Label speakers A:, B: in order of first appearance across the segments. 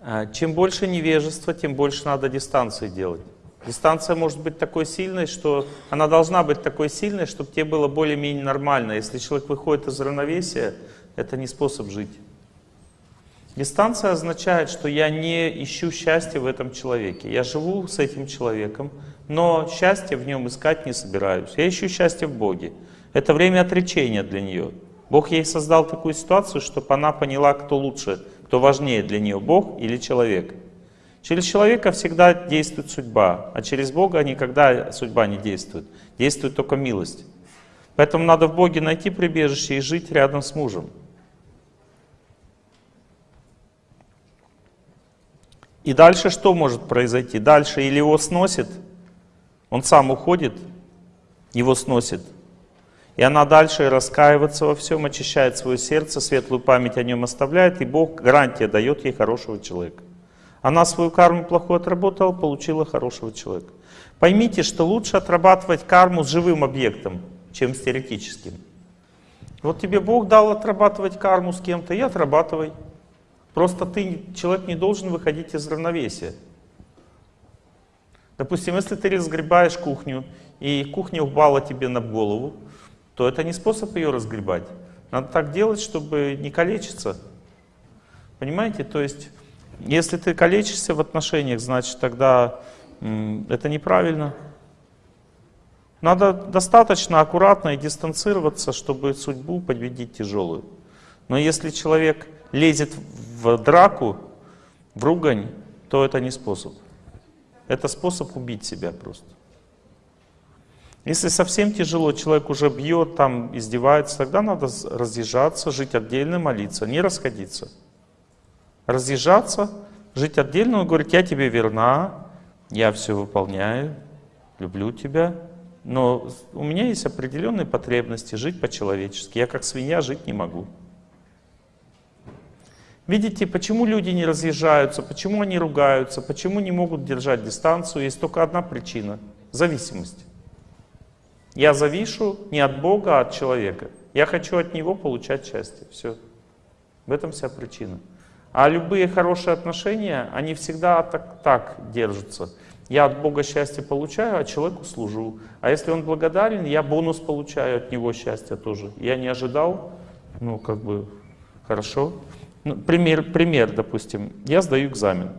A: А, чем больше невежества, тем больше надо дистанции делать. Дистанция может быть такой сильной, что она должна быть такой сильной, чтобы тебе было более-менее нормально. Если человек выходит из равновесия, это не способ жить. Дистанция означает, что я не ищу счастья в этом человеке. Я живу с этим человеком, но счастье в нем искать не собираюсь. Я ищу счастье в Боге. Это время отречения для нее. Бог ей создал такую ситуацию, чтобы она поняла, кто лучше, кто важнее для нее, Бог или человек. Через человека всегда действует судьба, а через Бога никогда судьба не действует. Действует только милость. Поэтому надо в Боге найти прибежище и жить рядом с мужем. И дальше что может произойти? Дальше или его сносит, он сам уходит, его сносит. И она дальше раскаивается во всем, очищает свое сердце, светлую память о нем оставляет, и Бог гарантия дает ей хорошего человека. Она свою карму плохую отработала, получила хорошего человека. Поймите, что лучше отрабатывать карму с живым объектом, чем с теоретическим. Вот тебе Бог дал отрабатывать карму с кем-то, и отрабатывай. Просто ты, человек не должен выходить из равновесия. Допустим, если ты разгребаешь кухню, и кухня упала тебе на голову, то это не способ ее разгребать. Надо так делать, чтобы не калечиться. Понимаете? То есть, если ты калечишься в отношениях, значит, тогда это неправильно. Надо достаточно аккуратно и дистанцироваться, чтобы судьбу победить тяжелую. Но если человек лезет в драку, в ругань, то это не способ. Это способ убить себя просто. Если совсем тяжело, человек уже бьет, там издевается, тогда надо разъезжаться, жить отдельно, молиться, не расходиться. Разъезжаться, жить отдельно, он говорит, я тебе верна, я все выполняю, люблю тебя, но у меня есть определенные потребности жить по-человечески. Я как свинья жить не могу. Видите, почему люди не разъезжаются, почему они ругаются, почему не могут держать дистанцию? Есть только одна причина — зависимость. Я завишу не от Бога, а от человека. Я хочу от Него получать счастье. Все. В этом вся причина. А любые хорошие отношения, они всегда так, так держатся. Я от Бога счастье получаю, а человеку служу. А если он благодарен, я бонус получаю от него счастья тоже. Я не ожидал, ну как бы хорошо. Ну, пример, пример, допустим, я сдаю экзамен.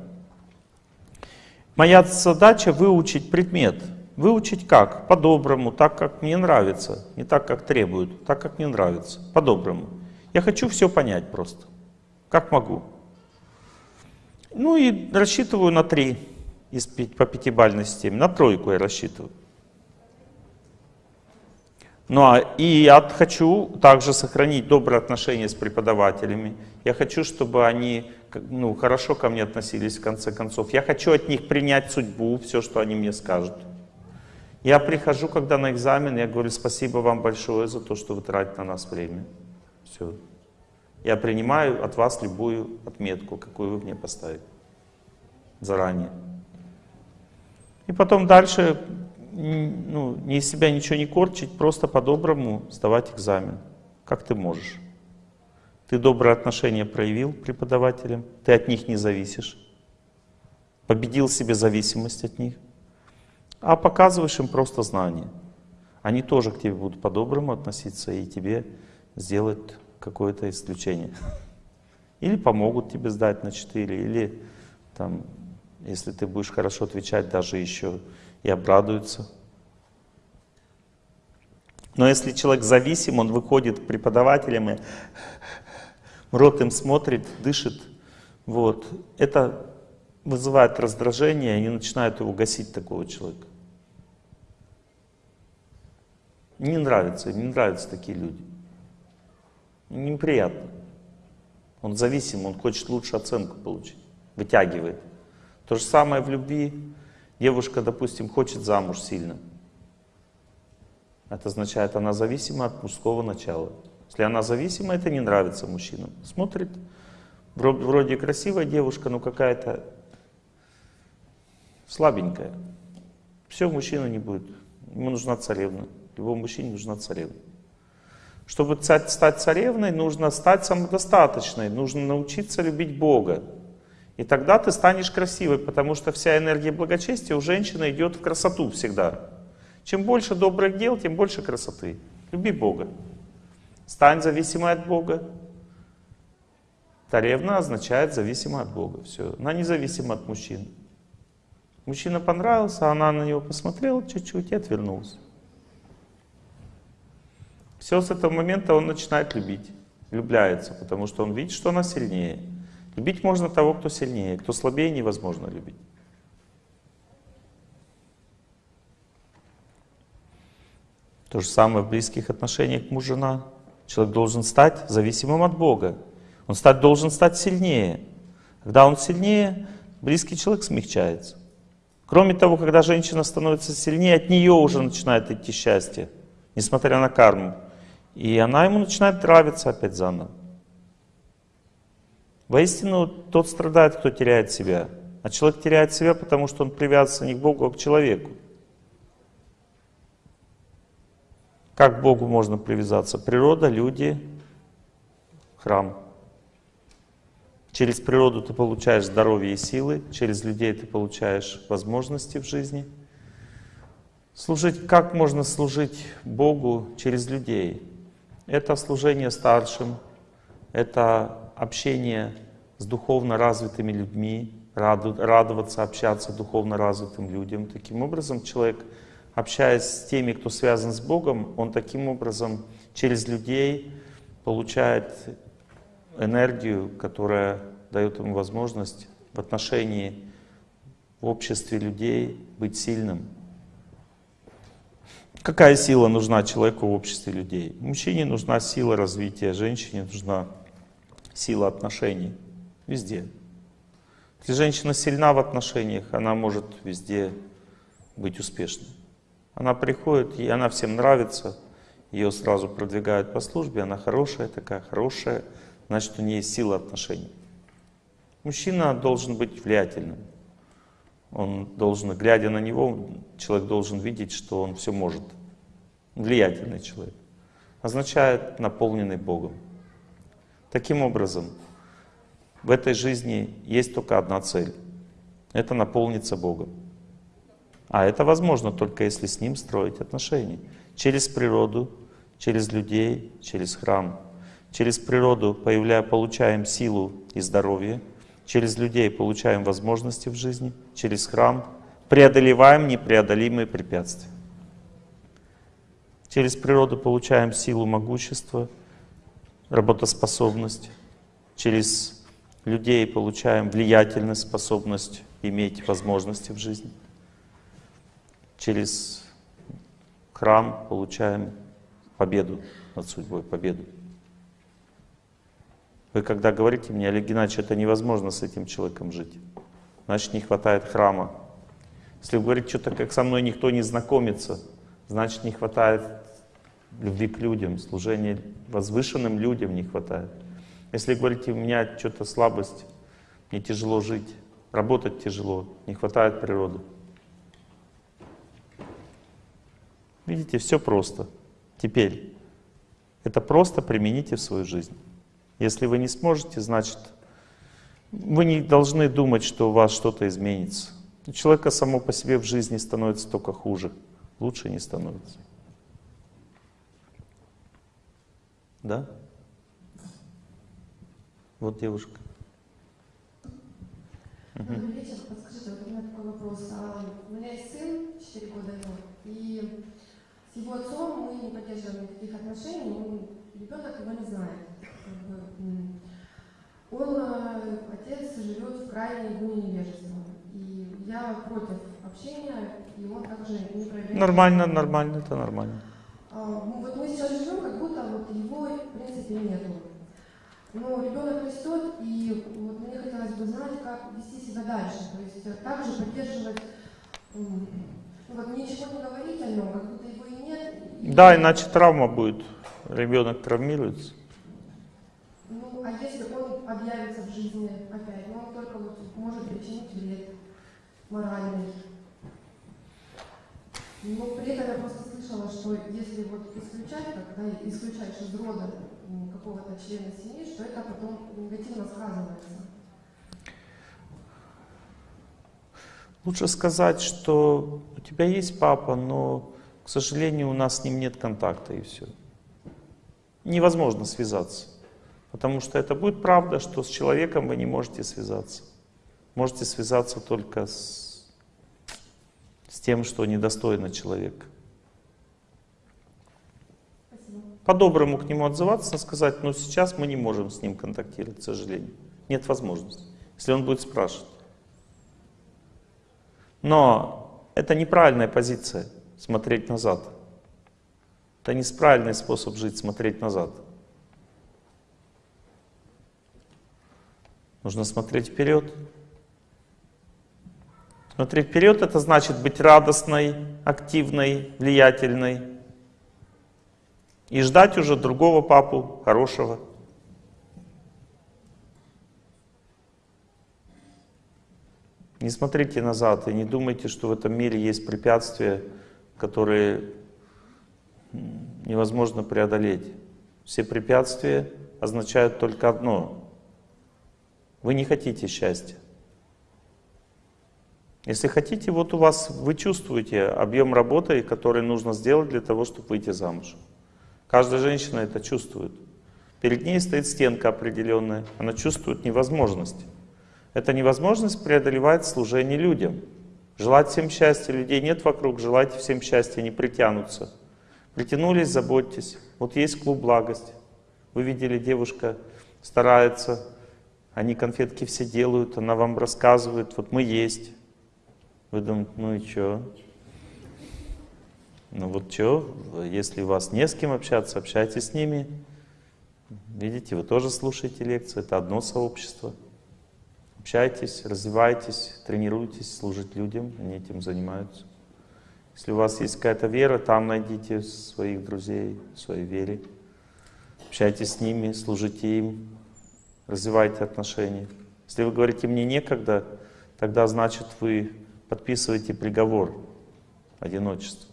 A: Моя задача выучить предмет. Выучить как? По-доброму, так, как мне нравится. Не так, как требуют, так, как мне нравится. По-доброму. Я хочу все понять просто. Как могу. Ну и рассчитываю на три из 5, по пятибалльной системе. На тройку я рассчитываю. Ну а и я хочу также сохранить добрые отношения с преподавателями. Я хочу, чтобы они ну, хорошо ко мне относились в конце концов. Я хочу от них принять судьбу, все, что они мне скажут. Я прихожу, когда на экзамен, я говорю, спасибо вам большое за то, что вы тратите на нас время. Все. Я принимаю от вас любую отметку, какую вы мне поставите заранее. И потом дальше ну, не из себя ничего не корчить, просто по-доброму сдавать экзамен, как ты можешь. Ты доброе отношение проявил преподавателям, ты от них не зависишь, победил себе зависимость от них, а показываешь им просто знания. Они тоже к тебе будут по-доброму относиться и тебе сделать какое-то исключение. Или помогут тебе сдать на 4, или там, если ты будешь хорошо отвечать, даже еще и обрадуются. Но если человек зависим, он выходит к преподавателям и в рот им смотрит, дышит, вот, это вызывает раздражение, они начинают его гасить, такого человека. Не нравится, не нравятся такие люди. Неприятно. Он зависим, он хочет лучше оценку получить, вытягивает. То же самое в любви. Девушка, допустим, хочет замуж сильно. Это означает, она зависима от мужского начала. Если она зависима, это не нравится мужчинам. Смотрит, вроде красивая девушка, но какая-то слабенькая. Все, мужчина не будет. Ему нужна царевна. Любому мужчине нужна царевна. Чтобы стать царевной, нужно стать самодостаточной, нужно научиться любить Бога. И тогда ты станешь красивой, потому что вся энергия благочестия у женщины идет в красоту всегда. Чем больше добрых дел, тем больше красоты. Люби Бога. Стань зависимой от Бога. Царевна означает зависима от Бога. Все. Она независима от мужчин. Мужчина понравился, она на него посмотрела чуть-чуть и отвернулась. Все с этого момента он начинает любить, влюбляется, потому что он видит, что она сильнее. Любить можно того, кто сильнее, кто слабее невозможно любить. То же самое в близких отношениях муж-жена. Человек должен стать зависимым от Бога. Он стать, должен стать сильнее. Когда он сильнее, близкий человек смягчается. Кроме того, когда женщина становится сильнее, от нее уже начинает идти счастье, несмотря на карму. И она ему начинает нравиться опять заново. Воистину, тот страдает, кто теряет себя. А человек теряет себя, потому что он привязан не к Богу, а к человеку. Как к Богу можно привязаться? Природа, люди, храм. Через природу ты получаешь здоровье и силы, через людей ты получаешь возможности в жизни. Служить, как можно служить Богу через людей? Это служение старшим, это общение с духовно развитыми людьми, радоваться, общаться духовно развитым людям. Таким образом, человек, общаясь с теми, кто связан с Богом, он таким образом через людей получает энергию, которая дает ему возможность в отношении в обществе людей быть сильным. Какая сила нужна человеку в обществе людей? Мужчине нужна сила развития, женщине нужна сила отношений. Везде. Если женщина сильна в отношениях, она может везде быть успешной. Она приходит, и она всем нравится, ее сразу продвигают по службе, она хорошая такая, хорошая, значит у нее есть сила отношений. Мужчина должен быть влиятельным. Он должен, глядя на него, человек должен видеть, что он все может. Влиятельный человек. Означает наполненный Богом. Таким образом, в этой жизни есть только одна цель. Это наполниться Богом. А это возможно только если с Ним строить отношения. Через природу, через людей, через храм. Через природу появляя, получаем силу и здоровье. Через людей получаем возможности в жизни. Через храм преодолеваем непреодолимые препятствия. Через природу получаем силу могущества, работоспособность. Через людей получаем влиятельность, способность иметь возможности в жизни. Через храм получаем победу над судьбой, победу. Вы когда говорите мне, Олег Геннадьевич, это невозможно с этим человеком жить, значит не хватает храма. Если вы говорите, что-то как со мной никто не знакомится, значит не хватает любви к людям, служения возвышенным людям не хватает. Если говорите, у меня что-то слабость, мне тяжело жить, работать тяжело, не хватает природы. Видите, все просто. Теперь это просто примените в свою жизнь. Если вы не сможете, значит, вы не должны думать, что у вас что-то изменится. У человека само по себе в жизни становится только хуже, лучше не становится. Да? Вот девушка.
B: Добрый вечер. Подскажите, вот у меня такой вопрос. А, у меня есть сын, 4 года ему, и с его отцом мы не поддерживаем никаких отношений, ребенок его не знает. Как бы, Он, отец, живет в крайней глубине невежества. И я против общения, и он также не проявляет...
A: Нормально, нормально, это нормально.
B: А, Вот мы сейчас живем, как будто вот его в принципе нету. Но ребенок растет, и вот мне хотелось бы знать, как вести себя дальше. То есть э, также поддерживать, ну, вот ничего не говорить о нем, как будто его и нет. и-
A: Да, иначе травма будет. Ребенок травмируется.
B: А если он объявится в жизни опять, ну, он только вот может причинить вред моральный. Но при этом я просто слышала, что если вот исключать, когда исключаешь из рода какого-то члена семьи, что это потом негативно сказывается.
A: Лучше сказать, что у тебя есть папа, но, к сожалению, у нас с ним нет контакта и все. Невозможно связаться. Потому что это будет правда, что с человеком вы не можете связаться. Можете связаться только с, с тем, что недостойно человека. По-доброму к нему отзываться, сказать, ну сейчас мы не можем с ним контактировать, к сожалению. Нет возможности, если он будет спрашивать. Но это неправильная позиция, смотреть назад. Это неправильный способ жить, смотреть назад. Нужно смотреть вперед. Смотреть вперед это значит быть радостной, активной, влиятельной. И ждать уже другого папу, хорошего. Не смотрите назад и не думайте, что в этом мире есть препятствия, которые невозможно преодолеть. Все препятствия означают только одно. Вы не хотите счастья. Если хотите, вот у вас, вы чувствуете объем работы, который нужно сделать для того, чтобы выйти замуж. Каждая женщина это чувствует. Перед ней стоит стенка определенная, она чувствует невозможность. Эта невозможность преодолевает служение людям. Желать всем счастья, людей нет вокруг, желайте всем счастья, не притянутся. Притянулись, заботьтесь. Вот есть клуб «Благость». Вы видели, девушка старается, они конфетки все делают, она вам рассказывает, вот мы есть. Вы думаете, ну и что? Ну вот что, если у вас не с кем общаться, общайтесь с ними. Видите, вы тоже слушаете лекции, это одно сообщество. Общайтесь, развивайтесь, тренируйтесь служить людям, они этим занимаются. Если у вас есть какая-то вера, там найдите своих друзей своей вере. Общайтесь с ними, служите им, развивайте отношения. Если вы говорите «мне некогда», тогда значит вы подписываете приговор одиночества.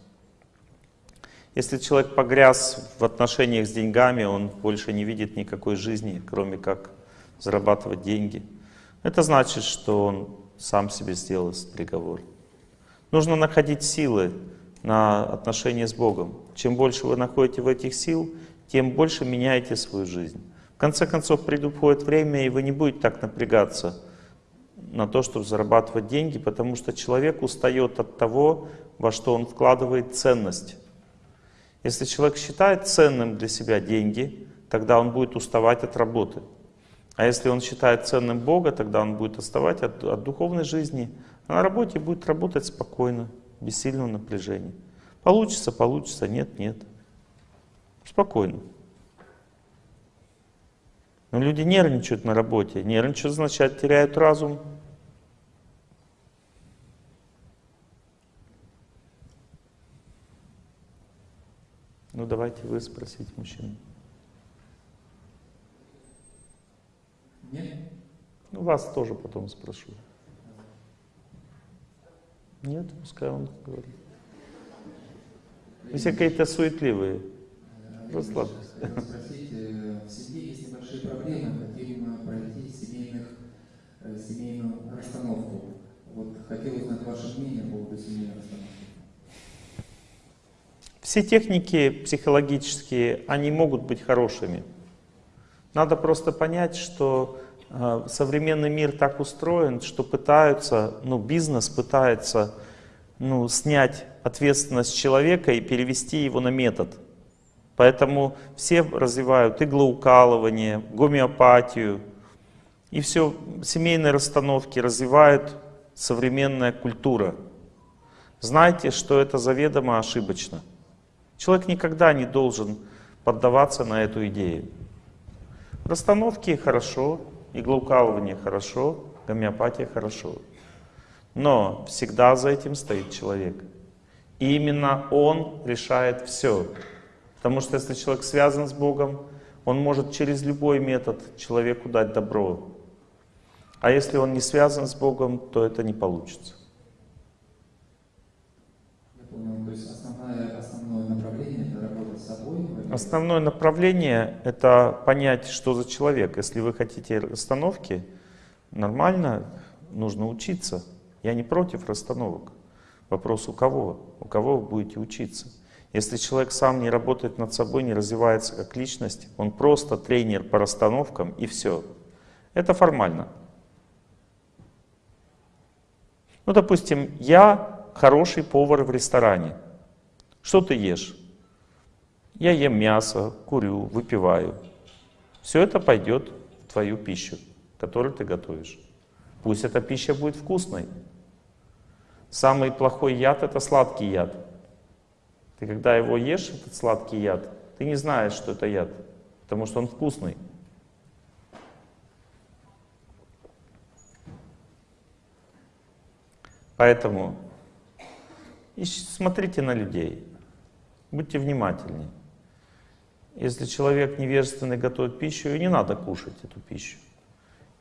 A: Если человек погряз в отношениях с деньгами, он больше не видит никакой жизни, кроме как зарабатывать деньги. Это значит, что он сам себе сделал этот приговор. Нужно находить силы на отношения с Богом. Чем больше вы находите в этих сил, тем больше меняете свою жизнь. В конце концов, приходит время, и вы не будете так напрягаться на то, чтобы зарабатывать деньги, потому что человек устает от того, во что он вкладывает ценность. Если человек считает ценным для себя деньги, тогда он будет уставать от работы. А если он считает ценным Бога, тогда он будет отставать от, от духовной жизни, а на работе будет работать спокойно, без сильного напряжения. Получится, получится, нет, нет. Спокойно. Но люди нервничают на работе. Нервничают, значит, теряют разум. Ну давайте вы спросите мужчину.
C: Нет?
A: Ну вас тоже потом спрошу. Нет, пускай он говорит. Вы все какие-то суетливые. Расслабьтесь.
C: Хотел спросить, э, в семье есть небольшие проблемы, хотим пройти семейных, э, семейную расстановку. Вот хотел узнать ваше мнение по поводу семейной расстановки.
A: Все техники психологические, они могут быть хорошими. Надо просто понять, что э, современный мир так устроен, что пытаются, ну, бизнес пытается ну, снять ответственность человека и перевести его на метод. Поэтому все развивают иглоукалывание, гомеопатию, и все семейные расстановки развивают современная культура. Знайте, что это заведомо ошибочно. Человек никогда не должен поддаваться на эту идею. Расстановки хорошо, иглоукалывание хорошо, гомеопатия хорошо. Но всегда за этим стоит человек. И именно он решает все. Потому что если человек связан с Богом, он может через любой метод человеку дать добро. А если он не связан с Богом, то это не получится.
C: Я понял, то есть основная, основное
A: Основное направление — это понять, что за человек. Если вы хотите расстановки, нормально, нужно учиться. Я не против расстановок. Вопрос у кого? У кого вы будете учиться? Если человек сам не работает над собой, не развивается как личность, он просто тренер по расстановкам и все. Это формально. Ну, допустим, я хороший повар в ресторане. Что ты ешь? Я ем мясо, курю, выпиваю. Все это пойдет в твою пищу, которую ты готовишь. Пусть эта пища будет вкусной. Самый плохой яд — это сладкий яд. Ты когда его ешь, этот сладкий яд, ты не знаешь, что это яд, потому что он вкусный. Поэтому смотрите на людей, будьте внимательнее. Если человек невежественный готовит пищу, и не надо кушать эту пищу.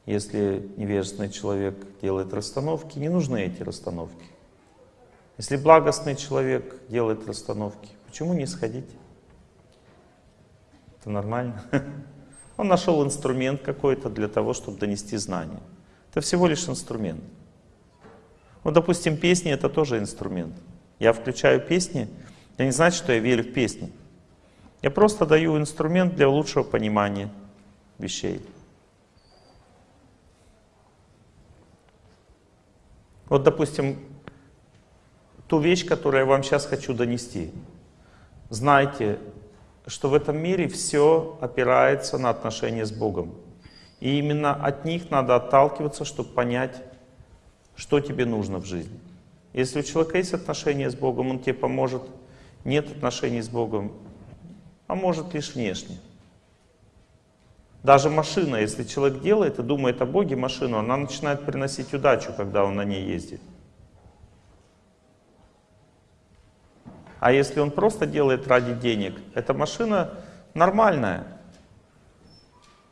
A: Если невежественный человек делает расстановки, не нужны эти расстановки. Если благостный человек делает расстановки, почему не сходить? Это нормально. Он нашел инструмент какой-то для того, чтобы донести знания. Это всего лишь инструмент. Вот, допустим, песни — это тоже инструмент. Я включаю песни, это не значит, что я верю в песни. Я просто даю инструмент для лучшего понимания вещей. Вот, допустим, ту вещь, которую я вам сейчас хочу донести. Знайте, что в этом мире все опирается на отношения с Богом. И именно от них надо отталкиваться, чтобы понять, что тебе нужно в жизни. Если у человека есть отношения с Богом, он тебе поможет. Нет отношений с Богом, а может лишь внешне. Даже машина, если человек делает и думает о Боге машину, она начинает приносить удачу, когда он на ней ездит. А если он просто делает ради денег, эта машина нормальная.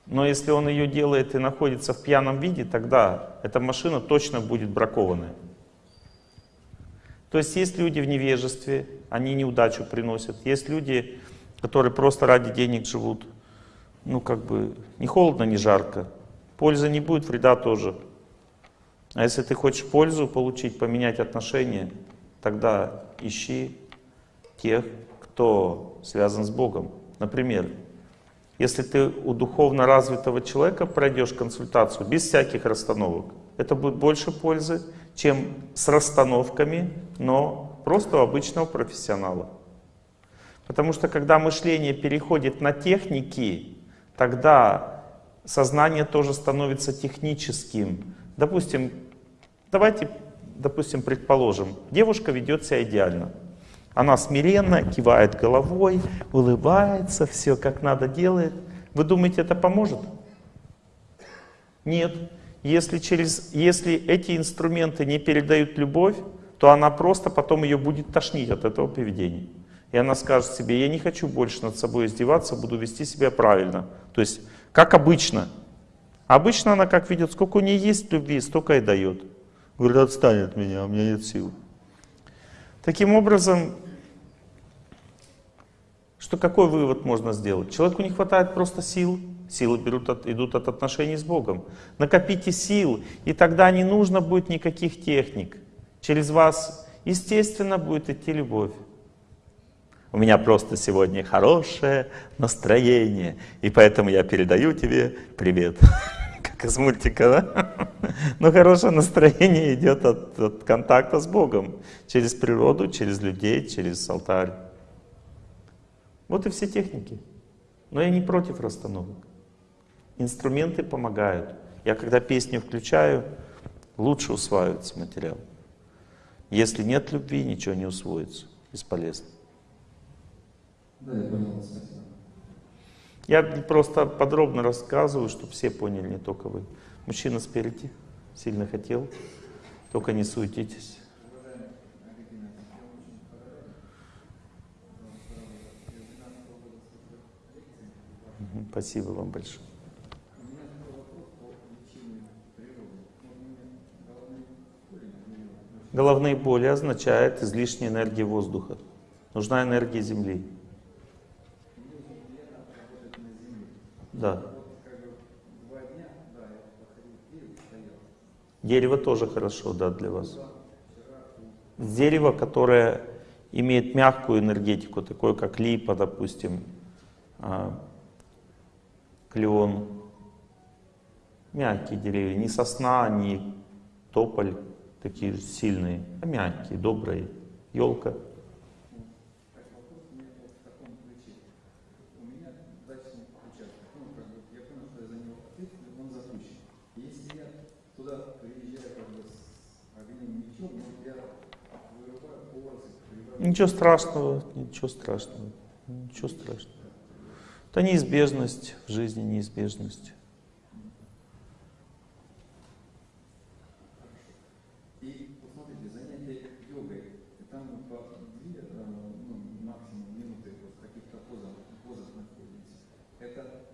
A: Но если он ее делает и находится в пьяном виде, тогда эта машина точно будет бракованная. То есть есть люди в невежестве, они неудачу приносят. Есть люди, которые просто ради денег живут. Ну, как бы, ни холодно, ни жарко. Пользы не будет, вреда тоже. А если ты хочешь пользу получить, поменять отношения, тогда ищи тех, кто связан с Богом. Например, если ты у духовно развитого человека пройдешь консультацию без всяких расстановок, это будет больше пользы, чем с расстановками, но просто у обычного профессионала. Потому что когда мышление переходит на техники, тогда сознание тоже становится техническим. Допустим, давайте, допустим, предположим, девушка ведет себя идеально. Она смиренно кивает головой, улыбается, все как надо делает. Вы думаете, это поможет? Нет. Если, через, если эти инструменты не передают любовь, то она просто потом ее будет тошнить от этого поведения. И она скажет себе, я не хочу больше над собой издеваться, буду вести себя правильно. То есть, как обычно. Обычно она как видит, сколько у нее есть любви, столько и дает. Говорит, отстань от меня, у меня нет сил. Таким образом, что какой вывод можно сделать? Человеку не хватает просто сил, силы берут от, идут от отношений с Богом. Накопите сил, и тогда не нужно будет никаких техник. Через вас, естественно, будет идти любовь. У меня просто сегодня хорошее настроение, и поэтому я передаю тебе привет. Как из мультика, да? Но хорошее настроение идет от, от контакта с Богом. Через природу, через людей, через алтарь. Вот и все техники. Но я не против расстановок. Инструменты помогают. Я когда песню включаю, лучше усваивается материал. Если нет любви, ничего не усвоится. Бесполезно.
C: Да, я понял.
A: Я просто подробно рассказываю, чтобы все поняли, не только вы. Мужчина спереди сильно хотел, только не суетитесь. Спасибо вам большое. Головные боли означает излишняя энергия воздуха. Нужна энергия Земли. да. Дерево тоже хорошо, да, для вас. Дерево, которое имеет мягкую энергетику, такое как липа, допустим, а, клен. Мягкие деревья, не сосна, не тополь, такие сильные, а мягкие, добрые. Елка. Ничего страшного, ничего страшного, ничего страшного. Это неизбежность в жизни, неизбежность.
C: Э,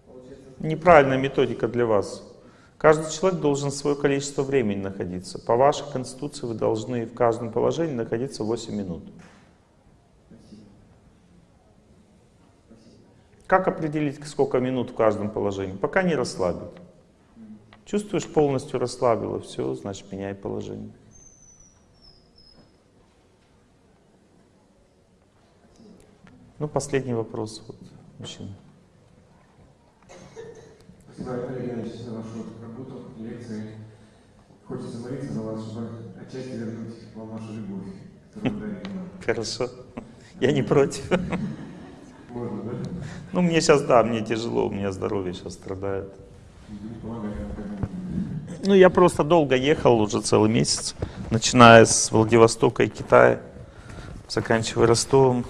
C: ну.
A: Неправильная методика для вас. Каждый человек должен свое количество времени находиться. По вашей конституции вы должны в каждом положении находиться 8 минут.
C: Спасибо. Спасибо.
A: Как определить, сколько минут в каждом положении? Пока не расслабит. Чувствуешь, полностью расслабило, все, значит, меняй положение. Ну, последний вопрос, вот, мужчина.
D: Спасибо, Олег Геннадьевич, за вашу работу, лекции. Хочется молиться за вас, чтобы отчасти вернуть вам вашу любовь, которую нам.
A: Хорошо. Я не против. Ну, мне сейчас, да, мне тяжело, у меня здоровье сейчас страдает. Ну, я просто долго ехал уже целый месяц, начиная с Владивостока и Китая, заканчивая Ростовом.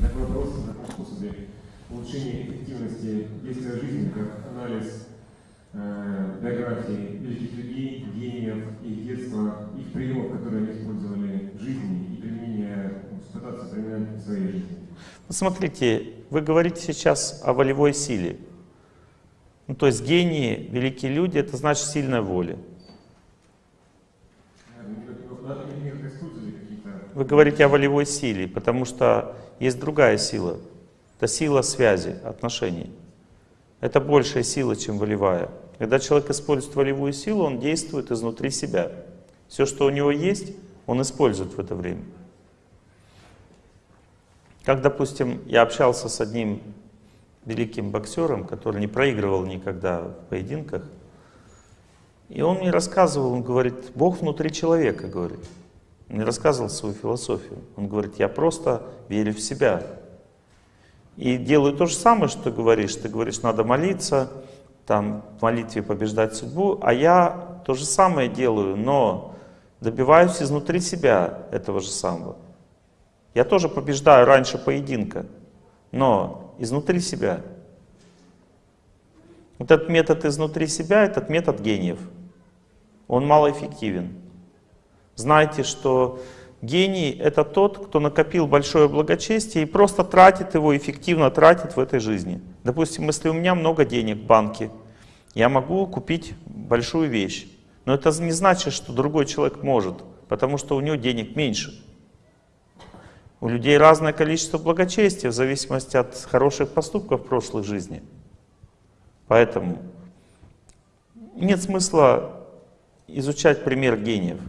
D: Такой вопрос о таком способе улучшения эффективности действия жизни, как анализ э, биографии великих людей, гениев, их детства, их приемов, которые они использовали в жизни, и применение, ну, пытаться применять в своей жизни.
A: Ну, Смотрите, вы говорите сейчас о волевой силе. Ну, то есть гении, великие люди, это значит сильная воля. Вы говорите о волевой силе, потому что есть другая сила. Это сила связи, отношений. Это большая сила, чем волевая. Когда человек использует волевую силу, он действует изнутри себя. Все, что у него есть, он использует в это время. Как, допустим, я общался с одним великим боксером, который не проигрывал никогда в поединках, и он мне рассказывал, он говорит, Бог внутри человека, говорит. Он мне рассказывал свою философию. Он говорит, я просто верю в себя. И делаю то же самое, что ты говоришь. Ты говоришь, надо молиться, там, в молитве побеждать судьбу, а я то же самое делаю, но добиваюсь изнутри себя этого же самого. Я тоже побеждаю раньше поединка, но изнутри себя. Вот этот метод изнутри себя, этот метод гениев. Он малоэффективен. Знайте, что гений — это тот, кто накопил большое благочестие и просто тратит его, эффективно тратит в этой жизни. Допустим, если у меня много денег в банке, я могу купить большую вещь. Но это не значит, что другой человек может, потому что у него денег меньше. У людей разное количество благочестия в зависимости от хороших поступков в прошлой жизни. Поэтому нет смысла изучать пример гениев.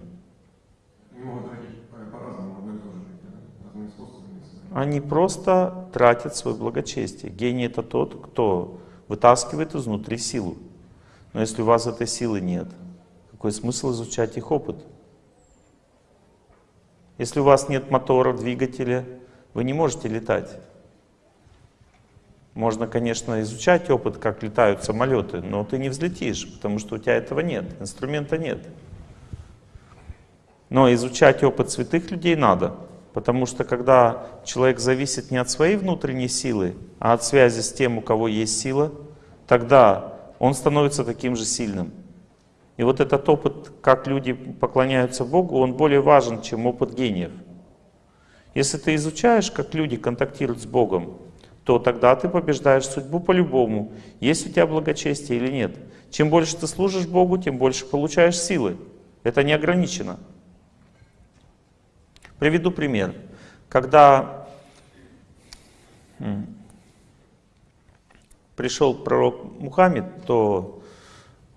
D: Они
A: просто тратят свое благочестие. Гений это тот, кто вытаскивает изнутри силу. Но если у вас этой силы нет, какой смысл изучать их опыт? Если у вас нет мотора, двигателя, вы не можете летать. Можно, конечно, изучать опыт, как летают самолеты, но ты не взлетишь, потому что у тебя этого нет, инструмента нет. Но изучать опыт святых людей надо, потому что когда человек зависит не от своей внутренней силы, а от связи с тем, у кого есть сила, тогда он становится таким же сильным. И вот этот опыт, как люди поклоняются Богу, он более важен, чем опыт гениев. Если ты изучаешь, как люди контактируют с Богом, то тогда ты побеждаешь судьбу по-любому, есть у тебя благочестие или нет. Чем больше ты служишь Богу, тем больше получаешь силы. Это не ограничено. Приведу пример. Когда пришел пророк Мухаммед, то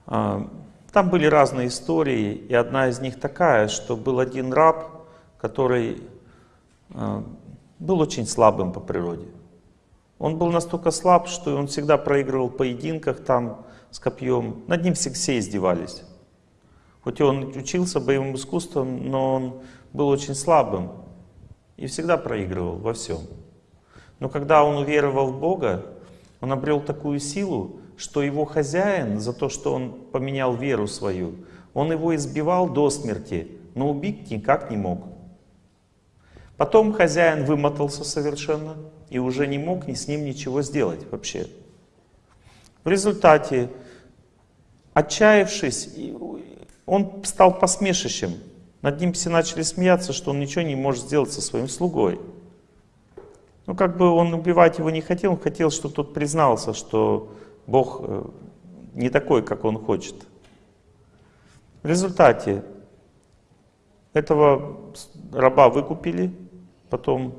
A: а, там были разные истории, и одна из них такая, что был один раб, который а, был очень слабым по природе. Он был настолько слаб, что он всегда проигрывал в поединках там с копьем. Над ним все, издевались. Хоть он учился боевым искусствам, но он был очень слабым и всегда проигрывал во всем. Но когда он уверовал в Бога, он обрел такую силу, что его хозяин за то, что он поменял веру свою, он его избивал до смерти, но убить никак не мог. Потом хозяин вымотался совершенно и уже не мог ни с ним ничего сделать вообще. В результате, отчаявшись, он стал посмешищем. Над ним все начали смеяться, что он ничего не может сделать со своим слугой. Ну, как бы он убивать его не хотел, он хотел, чтобы тот признался, что Бог э, не такой, как он хочет. В результате этого раба выкупили, потом,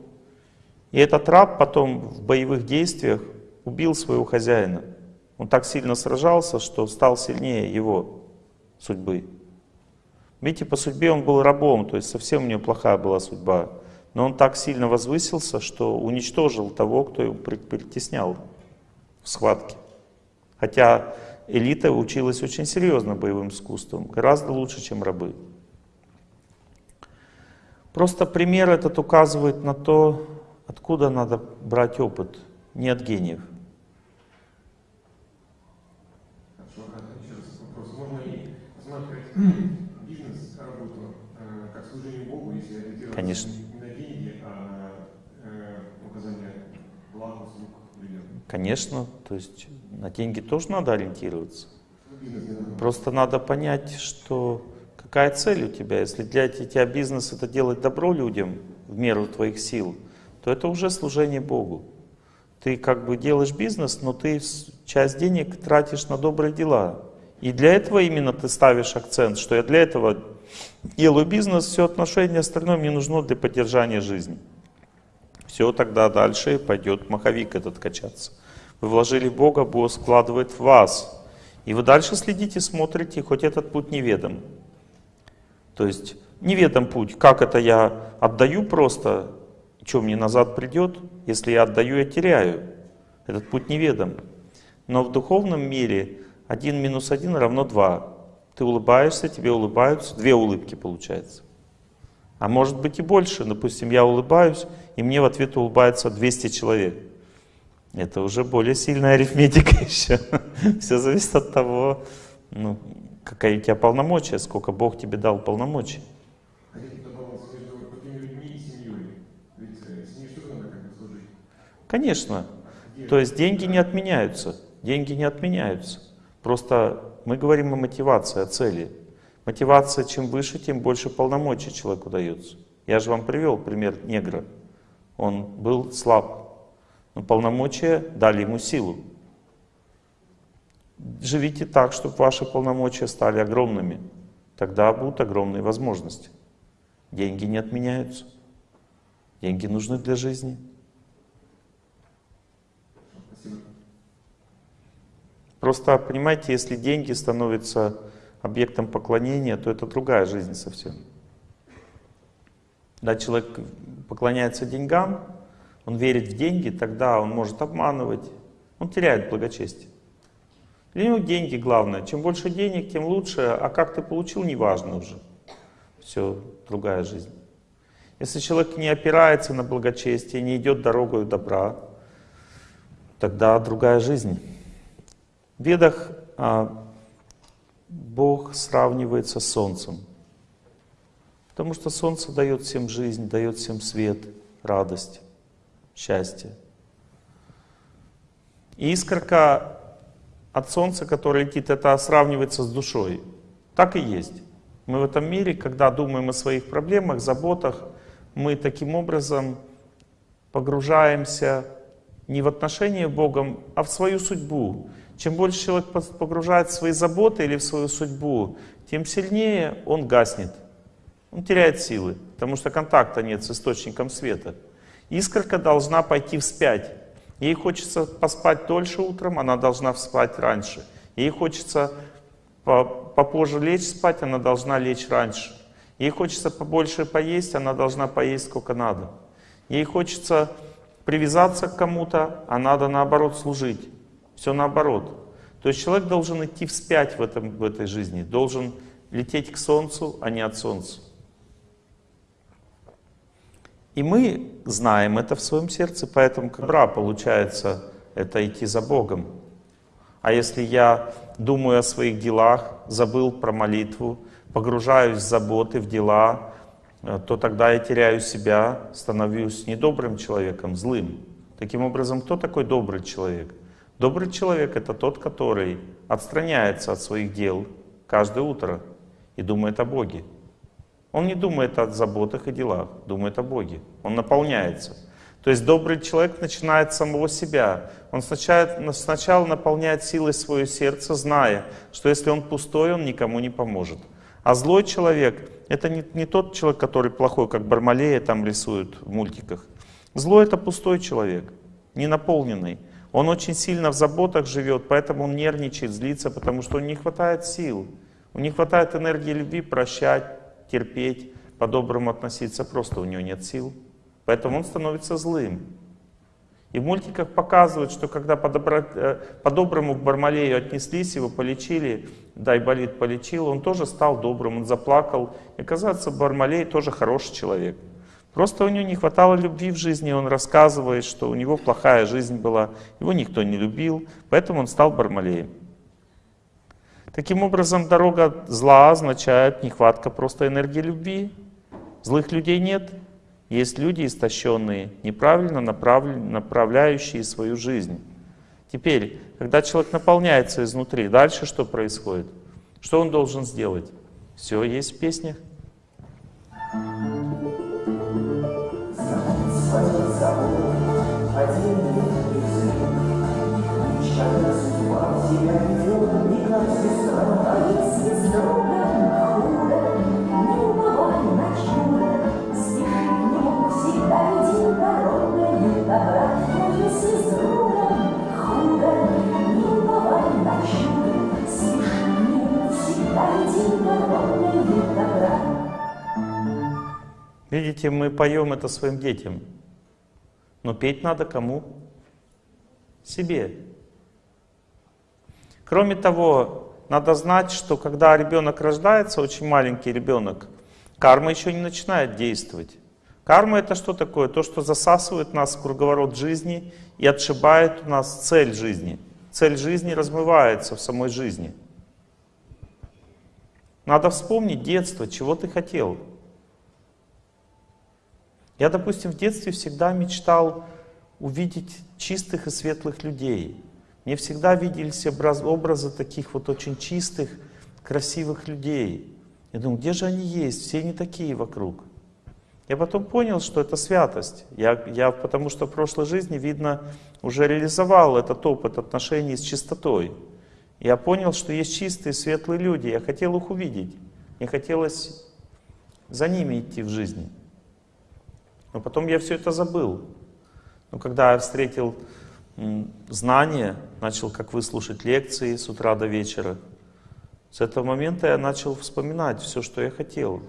A: и этот раб потом в боевых действиях убил своего хозяина. Он так сильно сражался, что стал сильнее его судьбы. Видите, по судьбе он был рабом, то есть совсем у него плохая была судьба. Но он так сильно возвысился, что уничтожил того, кто его притеснял в схватке. Хотя элита училась очень серьезно боевым искусством, гораздо лучше, чем рабы. Просто пример этот указывает на то, откуда надо брать опыт, не от гениев. Конечно. Конечно, то есть на деньги тоже надо ориентироваться. Просто надо понять, что какая цель у тебя. Если для тебя бизнес это делать добро людям в меру твоих сил, то это уже служение Богу. Ты как бы делаешь бизнес, но ты часть денег тратишь на добрые дела. И для этого именно ты ставишь акцент, что я для этого делаю бизнес, все отношения остальное мне нужно для поддержания жизни. Все, тогда дальше пойдет маховик этот качаться. Вы вложили в Бога, Бог складывает в вас. И вы дальше следите, смотрите, хоть этот путь неведом. То есть неведом путь, как это я отдаю просто, что мне назад придет, если я отдаю, я теряю. Этот путь неведом. Но в духовном мире один минус один равно два. Ты улыбаешься, тебе улыбаются, две улыбки получается. А может быть и больше. Допустим, я улыбаюсь, и мне в ответ улыбается 200 человек. Это уже более сильная арифметика еще. Все зависит от того, ну, какая у тебя полномочия, сколько Бог тебе дал полномочий.
D: А?
A: Конечно. То есть деньги не отменяются. Деньги не отменяются. Просто мы говорим о мотивации, о цели. Мотивация чем выше, тем больше полномочий человеку дается. Я же вам привел пример негра. Он был слаб, но полномочия дали ему силу. Живите так, чтобы ваши полномочия стали огромными. Тогда будут огромные возможности. Деньги не отменяются. Деньги нужны для жизни. Просто понимаете, если деньги становятся объектом поклонения, то это другая жизнь совсем. Когда человек поклоняется деньгам, он верит в деньги, тогда он может обманывать, он теряет благочестие. Для него деньги главное. Чем больше денег, тем лучше, а как ты получил, неважно уже. Все, другая жизнь. Если человек не опирается на благочестие, не идет дорогой добра, тогда другая жизнь. В Ведах а, Бог сравнивается с солнцем. Потому что солнце дает всем жизнь, дает всем свет, радость, счастье. И искорка от солнца, которая летит, это сравнивается с душой. Так и есть. Мы в этом мире, когда думаем о своих проблемах, заботах, мы таким образом погружаемся не в отношения с Богом, а в свою судьбу. Чем больше человек погружает в свои заботы или в свою судьбу, тем сильнее он гаснет. Он теряет силы, потому что контакта нет с источником света. Искорка должна пойти вспять. Ей хочется поспать дольше утром, она должна спать раньше. Ей хочется по- попозже лечь спать, она должна лечь раньше. Ей хочется побольше поесть, она должна поесть сколько надо. Ей хочется привязаться к кому-то, а надо наоборот служить. Все наоборот. То есть человек должен идти вспять в, этом, в этой жизни, должен лететь к солнцу, а не от солнца. И мы знаем это в своем сердце, поэтому как бра получается это идти за Богом. А если я думаю о своих делах, забыл про молитву, погружаюсь в заботы, в дела, э, то тогда я теряю себя, становлюсь недобрым человеком, злым. Таким образом, кто такой добрый человек? Добрый человек — это тот, который отстраняется от своих дел каждое утро и думает о Боге. Он не думает о заботах и делах, думает о Боге. Он наполняется. То есть добрый человек начинает с самого себя. Он сначала, сначала наполняет силой свое сердце, зная, что если он пустой, он никому не поможет. А злой человек — это не, не тот человек, который плохой, как Бармалея там рисуют в мультиках. Злой — это пустой человек, не наполненный. Он очень сильно в заботах живет, поэтому он нервничает, злится, потому что у него не хватает сил. У него не хватает энергии любви прощать, терпеть, по-доброму относиться, просто у него нет сил. Поэтому он становится злым. И в мультиках показывают, что когда э, по-доброму к Бармалею отнеслись, его полечили, да, болит полечил, он тоже стал добрым, он заплакал. И оказывается, Бармалей тоже хороший человек. Просто у него не хватало любви в жизни, он рассказывает, что у него плохая жизнь была, его никто не любил, поэтому он стал Бармалеем. Таким образом, дорога зла означает нехватка просто энергии любви. Злых людей нет. Есть люди истощенные, неправильно направлен- направляющие свою жизнь. Теперь, когда человек наполняется изнутри, дальше что происходит? Что он должен сделать? Все есть в песнях. Видите, мы поем это своим детям. Но петь надо кому? Себе. Кроме того, надо знать, что когда ребенок рождается, очень маленький ребенок, карма еще не начинает действовать. Карма это что такое? То, что засасывает нас в круговорот жизни и отшибает у нас цель жизни. Цель жизни размывается в самой жизни. Надо вспомнить детство, чего ты хотел. Я, допустим, в детстве всегда мечтал увидеть чистых и светлых людей. Мне всегда виделись образ- образы таких вот очень чистых, красивых людей. Я думаю, где же они есть? Все не такие вокруг. Я потом понял, что это святость. Я, я потому что в прошлой жизни, видно, уже реализовал этот опыт отношений с чистотой. Я понял, что есть чистые, светлые люди. Я хотел их увидеть. Мне хотелось за ними идти в жизни. Но потом я все это забыл. Но когда я встретил знания, начал как выслушать лекции с утра до вечера, с этого момента я начал вспоминать все, что я хотел.